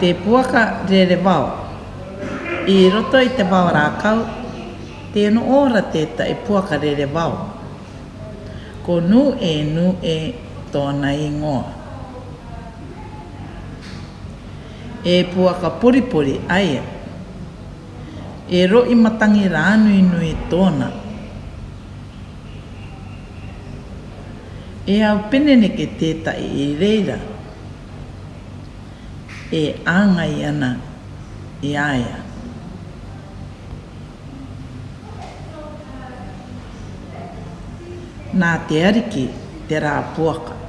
te puaka re re wau. I roto i te wau rākau, te no ora te ta e puaka re re wau. Ko nu e nu e tōna i ngoa. E puaka poripori ai E ro i matangi rānu i nui tōna. E au pene neke tētai i reira. E reira e āngai ana i āia. Nā te ariki te rā puaka.